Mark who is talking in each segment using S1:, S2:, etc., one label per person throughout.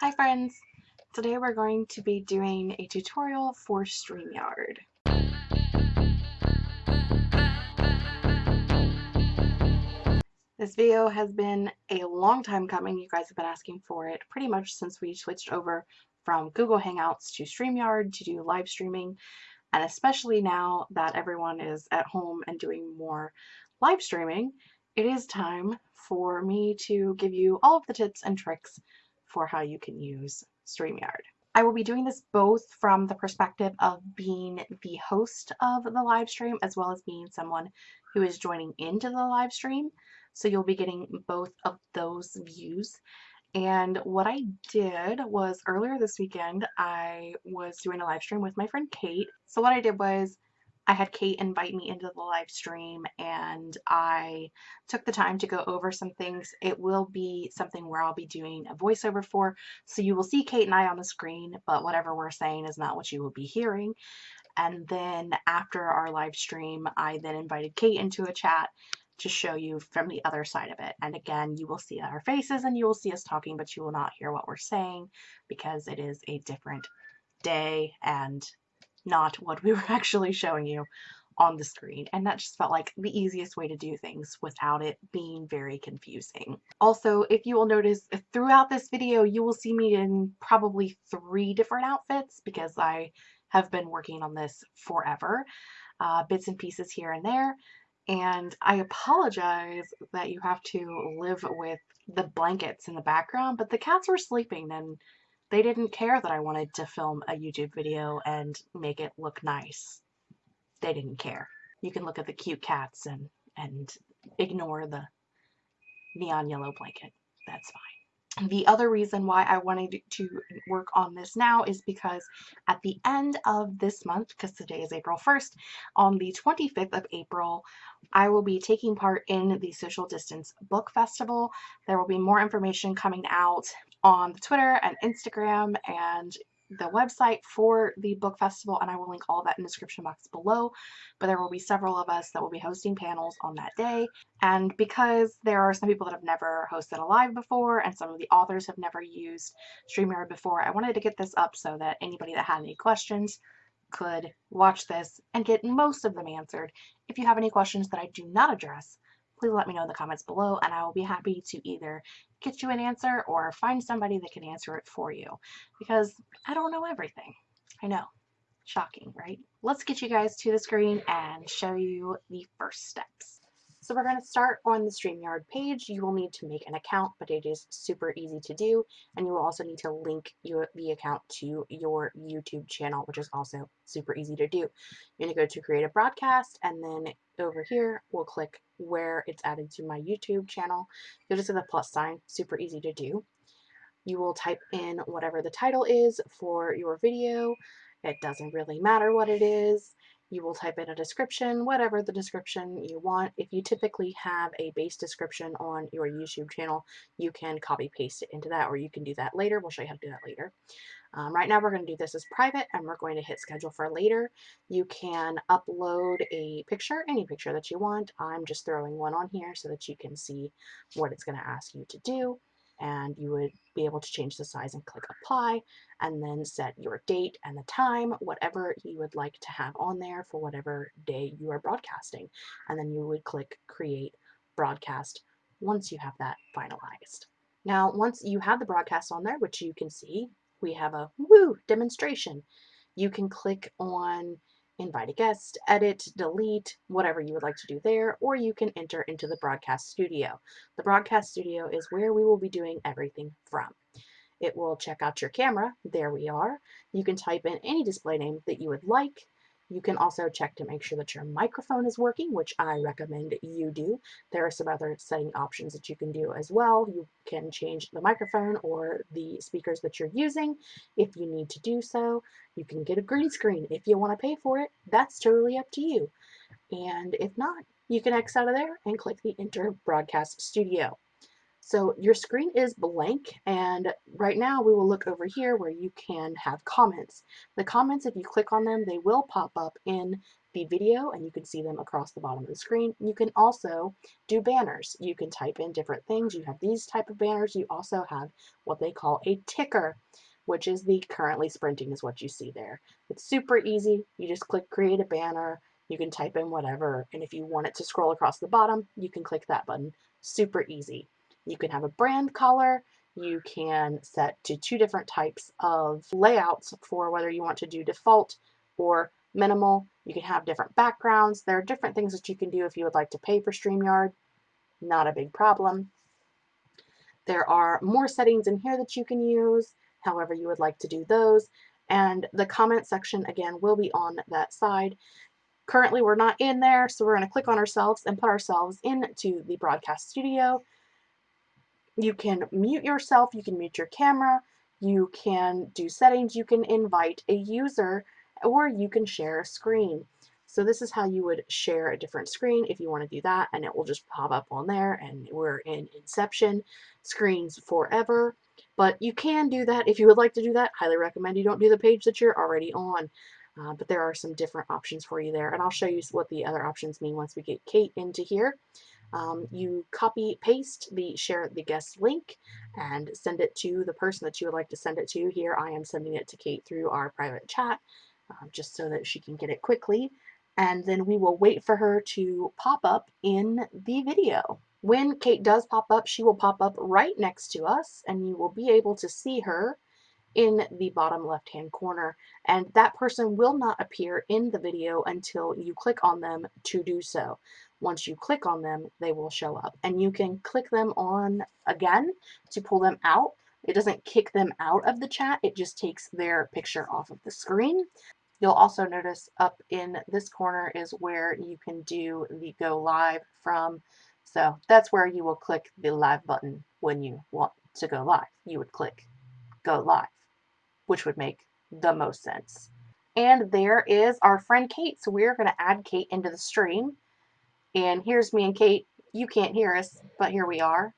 S1: Hi friends! Today we're going to be doing a tutorial for StreamYard. This video has been a long time coming. You guys have been asking for it pretty much since we switched over from Google Hangouts to StreamYard to do live streaming and especially now that everyone is at home and doing more live streaming, it is time for me to give you all of the tips and tricks for how you can use StreamYard. I will be doing this both from the perspective of being the host of the live stream as well as being someone who is joining into the live stream. So you'll be getting both of those views. And what I did was earlier this weekend, I was doing a live stream with my friend Kate. So what I did was I had Kate invite me into the live stream and I took the time to go over some things. It will be something where I'll be doing a voiceover for, so you will see Kate and I on the screen, but whatever we're saying is not what you will be hearing. And then after our live stream, I then invited Kate into a chat to show you from the other side of it. And again, you will see our faces and you will see us talking, but you will not hear what we're saying because it is a different day and not what we were actually showing you on the screen and that just felt like the easiest way to do things without it being very confusing. Also, if you will notice throughout this video you will see me in probably three different outfits because I have been working on this forever. Uh, bits and pieces here and there and I apologize that you have to live with the blankets in the background but the cats were sleeping and they didn't care that I wanted to film a YouTube video and make it look nice. They didn't care. You can look at the cute cats and, and ignore the neon yellow blanket. That's fine. The other reason why I wanted to work on this now is because at the end of this month, because today is April 1st, on the 25th of April, I will be taking part in the Social Distance Book Festival. There will be more information coming out on the Twitter and Instagram and the website for the book festival and I will link all that in the description box below but there will be several of us that will be hosting panels on that day and because there are some people that have never hosted a live before and some of the authors have never used StreamYard before I wanted to get this up so that anybody that had any questions could watch this and get most of them answered. If you have any questions that I do not address please let me know in the comments below and I will be happy to either get you an answer or find somebody that can answer it for you because I don't know everything. I know. Shocking, right? Let's get you guys to the screen and show you the first steps. So we're going to start on the StreamYard page. You will need to make an account, but it is super easy to do. And you will also need to link your the account to your YouTube channel, which is also super easy to do. You're going to go to create a broadcast, and then over here, we'll click where it's added to my YouTube channel. You'll just see the plus sign, super easy to do. You will type in whatever the title is for your video. It doesn't really matter what it is. You will type in a description, whatever the description you want. If you typically have a base description on your YouTube channel, you can copy paste it into that or you can do that later. We'll show you how to do that later. Um, right now we're going to do this as private and we're going to hit schedule for later. You can upload a picture, any picture that you want. I'm just throwing one on here so that you can see what it's going to ask you to do and you would be able to change the size and click apply and then set your date and the time, whatever you would like to have on there for whatever day you are broadcasting. And then you would click create broadcast once you have that finalized. Now, once you have the broadcast on there, which you can see, we have a woo demonstration. You can click on invite a guest, edit, delete, whatever you would like to do there, or you can enter into the broadcast studio. The broadcast studio is where we will be doing everything from. It will check out your camera. There we are. You can type in any display name that you would like. You can also check to make sure that your microphone is working, which I recommend you do. There are some other setting options that you can do as well. You can change the microphone or the speakers that you're using if you need to do so. You can get a green screen if you want to pay for it. That's totally up to you. And if not, you can X out of there and click the Enter Broadcast Studio. So your screen is blank and right now we will look over here where you can have comments. The comments, if you click on them, they will pop up in the video and you can see them across the bottom of the screen. You can also do banners. You can type in different things. You have these type of banners. You also have what they call a ticker, which is the currently sprinting is what you see there. It's super easy. You just click create a banner. You can type in whatever. And if you want it to scroll across the bottom, you can click that button. Super easy. You can have a brand color. You can set to two different types of layouts for whether you want to do default or minimal. You can have different backgrounds. There are different things that you can do if you would like to pay for StreamYard. Not a big problem. There are more settings in here that you can use, however you would like to do those. And the comment section, again, will be on that side. Currently, we're not in there, so we're going to click on ourselves and put ourselves into the broadcast studio. You can mute yourself, you can mute your camera, you can do settings, you can invite a user or you can share a screen. So this is how you would share a different screen if you want to do that and it will just pop up on there and we're in Inception screens forever. But you can do that if you would like to do that. Highly recommend you don't do the page that you're already on. Uh, but there are some different options for you there and I'll show you what the other options mean once we get Kate into here. Um, you copy paste the share the guest link and send it to the person that you would like to send it to. Here I am sending it to Kate through our private chat uh, just so that she can get it quickly. And then we will wait for her to pop up in the video. When Kate does pop up, she will pop up right next to us and you will be able to see her in the bottom left hand corner and that person will not appear in the video until you click on them to do so. Once you click on them they will show up and you can click them on again to pull them out. It doesn't kick them out of the chat, it just takes their picture off of the screen. You'll also notice up in this corner is where you can do the go live from. So that's where you will click the live button when you want to go live. You would click go live, which would make the most sense. And there is our friend Kate. So we're going to add Kate into the stream. And here's me and Kate. You can't hear us, but here we are.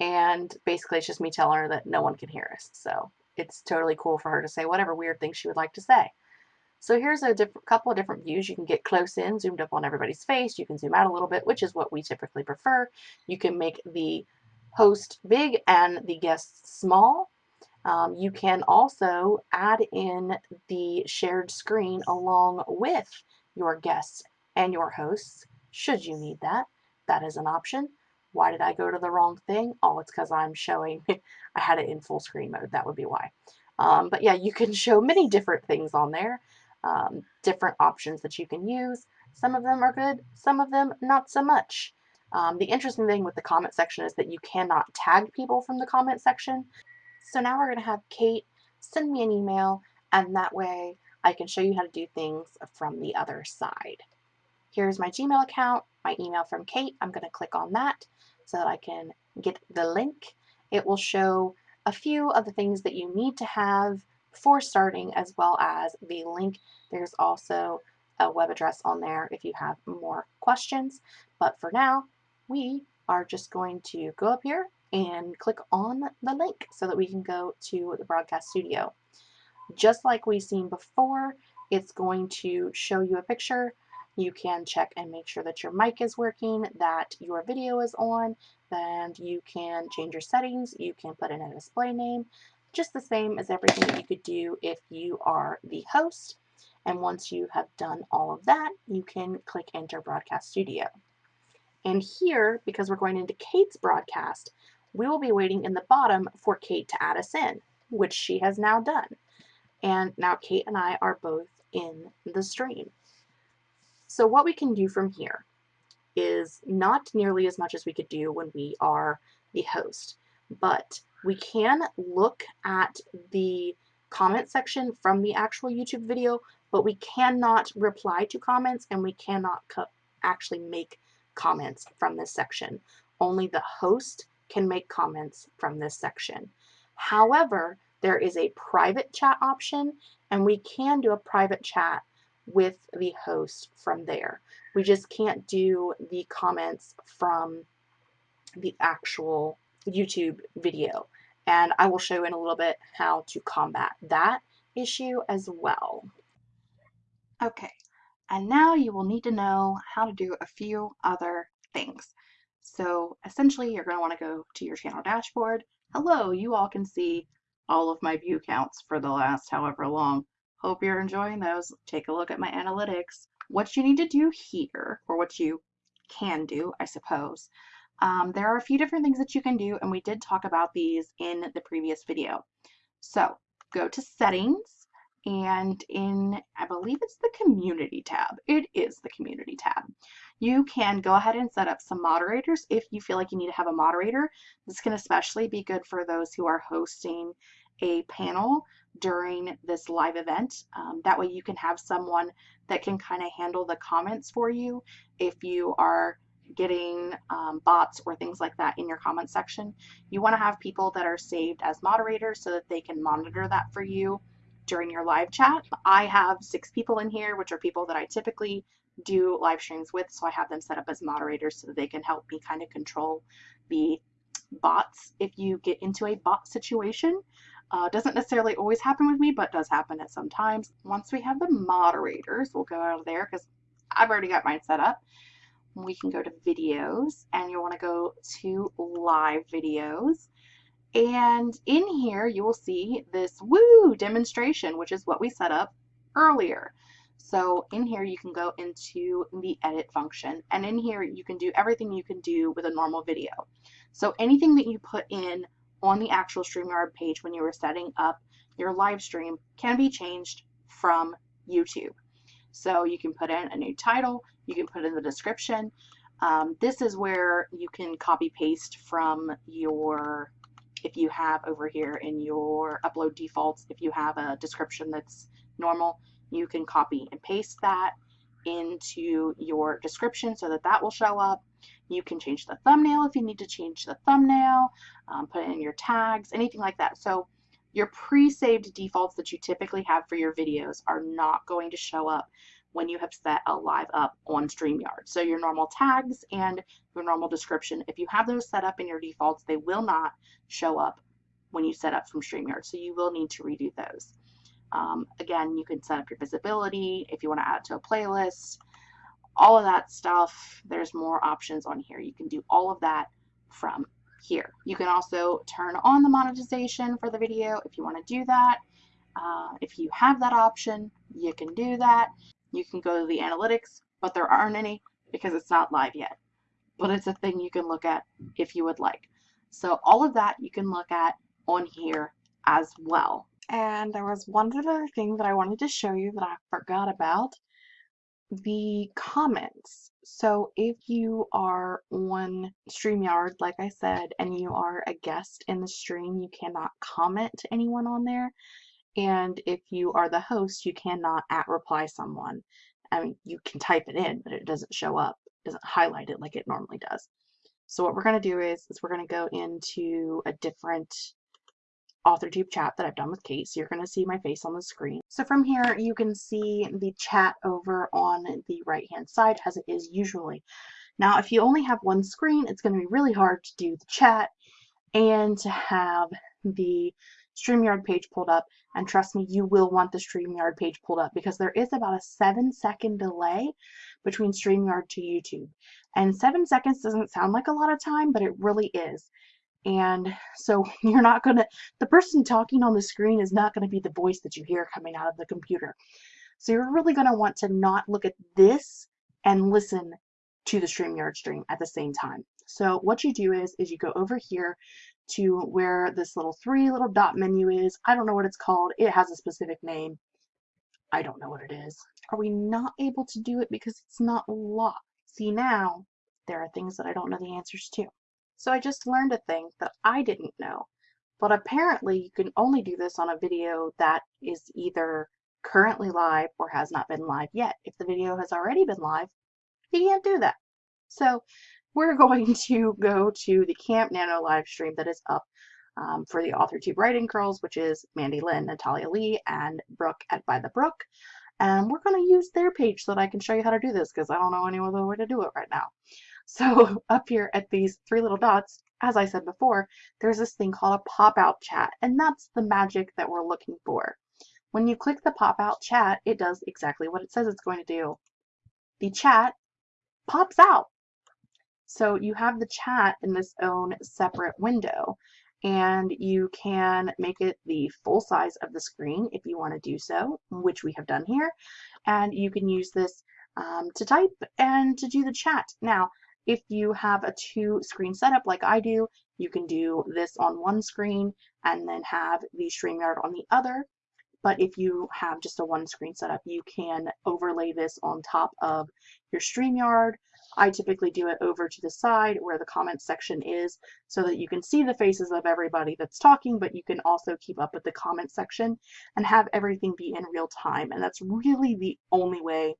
S1: And basically it's just me telling her that no one can hear us. So it's totally cool for her to say whatever weird thing she would like to say. So here's a couple of different views. You can get close in, zoomed up on everybody's face. You can zoom out a little bit, which is what we typically prefer. You can make the host big and the guests small. Um, you can also add in the shared screen along with your guests and your hosts, should you need that. That is an option. Why did I go to the wrong thing? Oh, it's because I'm showing, I had it in full screen mode. That would be why. Um, but yeah, you can show many different things on there um, different options that you can use. Some of them are good, some of them not so much. Um, the interesting thing with the comment section is that you cannot tag people from the comment section. So now we're going to have Kate send me an email and that way I can show you how to do things from the other side. Here's my Gmail account, my email from Kate. I'm going to click on that so that I can get the link. It will show a few of the things that you need to have for starting as well as the link. There's also a web address on there if you have more questions. But for now, we are just going to go up here and click on the link so that we can go to the broadcast studio. Just like we've seen before, it's going to show you a picture. You can check and make sure that your mic is working, that your video is on, and you can change your settings. You can put in a display name just the same as everything that you could do if you are the host. And once you have done all of that, you can click Enter Broadcast Studio. And here, because we're going into Kate's broadcast, we will be waiting in the bottom for Kate to add us in, which she has now done. And now Kate and I are both in the stream. So what we can do from here is not nearly as much as we could do when we are the host, but we can look at the comment section from the actual YouTube video, but we cannot reply to comments and we cannot actually make comments from this section. Only the host can make comments from this section. However, there is a private chat option and we can do a private chat with the host from there. We just can't do the comments from the actual YouTube video. And I will show you in a little bit how to combat that issue as well. Okay, And now you will need to know how to do a few other things. So essentially you're going to want to go to your channel dashboard. Hello, you all can see all of my view counts for the last however long. Hope you're enjoying those. Take a look at my analytics. What you need to do here, or what you can do, I suppose, um, there are a few different things that you can do, and we did talk about these in the previous video. So go to settings, and in, I believe it's the community tab. It is the community tab. You can go ahead and set up some moderators if you feel like you need to have a moderator. This can especially be good for those who are hosting a panel during this live event. Um, that way you can have someone that can kind of handle the comments for you if you are getting um, bots or things like that in your comment section. You want to have people that are saved as moderators so that they can monitor that for you during your live chat. I have six people in here, which are people that I typically do live streams with, so I have them set up as moderators so that they can help me kind of control the bots if you get into a bot situation. Uh, doesn't necessarily always happen with me, but does happen at some times. Once we have the moderators, we'll go out of there because I've already got mine set up. We can go to videos and you'll want to go to live videos. And in here, you will see this woo demonstration, which is what we set up earlier. So in here, you can go into the edit function and in here, you can do everything you can do with a normal video. So anything that you put in on the actual StreamYard page when you were setting up your live stream can be changed from YouTube. So you can put in a new title, you can put in the description. Um, this is where you can copy paste from your if you have over here in your upload defaults, if you have a description that's normal, you can copy and paste that into your description so that that will show up. You can change the thumbnail if you need to change the thumbnail, um, put in your tags, anything like that. So your pre-saved defaults that you typically have for your videos are not going to show up when you have set a live up on StreamYard. So your normal tags and your normal description, if you have those set up in your defaults, they will not show up when you set up from StreamYard. So you will need to redo those. Um, again, you can set up your visibility if you want to add to a playlist, all of that stuff. There's more options on here. You can do all of that from here. You can also turn on the monetization for the video if you want to do that. Uh, if you have that option, you can do that. You can go to the analytics, but there aren't any because it's not live yet. But it's a thing you can look at if you would like. So all of that you can look at on here as well. And there was one other thing that I wanted to show you that I forgot about. The comments. So if you are on StreamYard, like I said, and you are a guest in the stream, you cannot comment to anyone on there. And if you are the host, you cannot at reply someone. I mean, you can type it in, but it doesn't show up, doesn't highlight it like it normally does. So what we're going to do is, is we're going to go into a different AuthorTube chat that I've done with Kate. So you're going to see my face on the screen. So from here, you can see the chat over on the right hand side as it is usually. Now, if you only have one screen, it's going to be really hard to do the chat and to have the StreamYard page pulled up. And trust me, you will want the StreamYard page pulled up because there is about a seven second delay between StreamYard to YouTube. And seven seconds doesn't sound like a lot of time, but it really is. And so you're not going to, the person talking on the screen is not going to be the voice that you hear coming out of the computer. So you're really going to want to not look at this and listen to the StreamYard stream at the same time. So what you do is, is you go over here to where this little three little dot menu is. I don't know what it's called. It has a specific name. I don't know what it is. Are we not able to do it because it's not locked? See now, there are things that I don't know the answers to. So I just learned a thing that I didn't know. But apparently you can only do this on a video that is either currently live or has not been live yet. If the video has already been live, you can't do that. So we're going to go to the Camp Nano live stream that is up um, for the AuthorTube Writing Girls, which is Mandy Lynn, Natalia Leigh, and Brooke at By the Brook. And we're going to use their page so that I can show you how to do this because I don't know any other way to do it right now. So up here at these three little dots, as I said before, there's this thing called a pop-out chat, and that's the magic that we're looking for. When you click the pop-out chat, it does exactly what it says it's going to do. the chat pops out. So you have the chat in this own separate window and you can make it the full size of the screen if you want to do so, which we have done here. And you can use this um, to type and to do the chat. Now, if you have a two screen setup like I do, you can do this on one screen and then have the StreamYard on the other. But if you have just a one screen setup, you can overlay this on top of your StreamYard. I typically do it over to the side where the comments section is so that you can see the faces of everybody that's talking, but you can also keep up with the comment section and have everything be in real time. And that's really the only way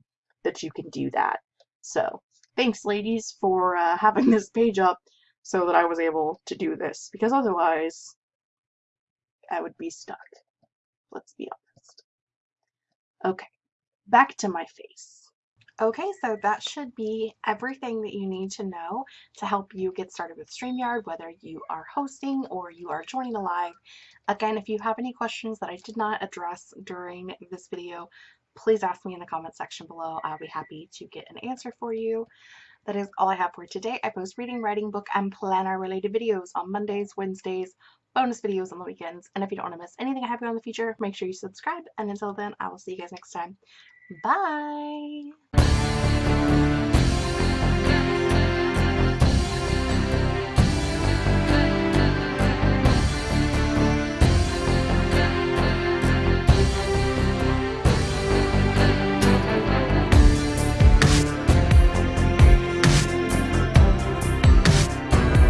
S1: that you can do that. So thanks ladies for uh, having this page up so that I was able to do this because otherwise I would be stuck. Let's be honest. Okay, back to my face. Okay, so that should be everything that you need to know to help you get started with StreamYard, whether you are hosting or you are joining a live. Again, if you have any questions that I did not address during this video, please ask me in the comment section below. I'll be happy to get an answer for you. That is all I have for today. I post reading, writing, book, and planner related videos on Mondays, Wednesdays, bonus videos on the weekends. And if you don't want to miss anything I have going in the future, make sure you subscribe. And until then, I will see you guys next time. Bye!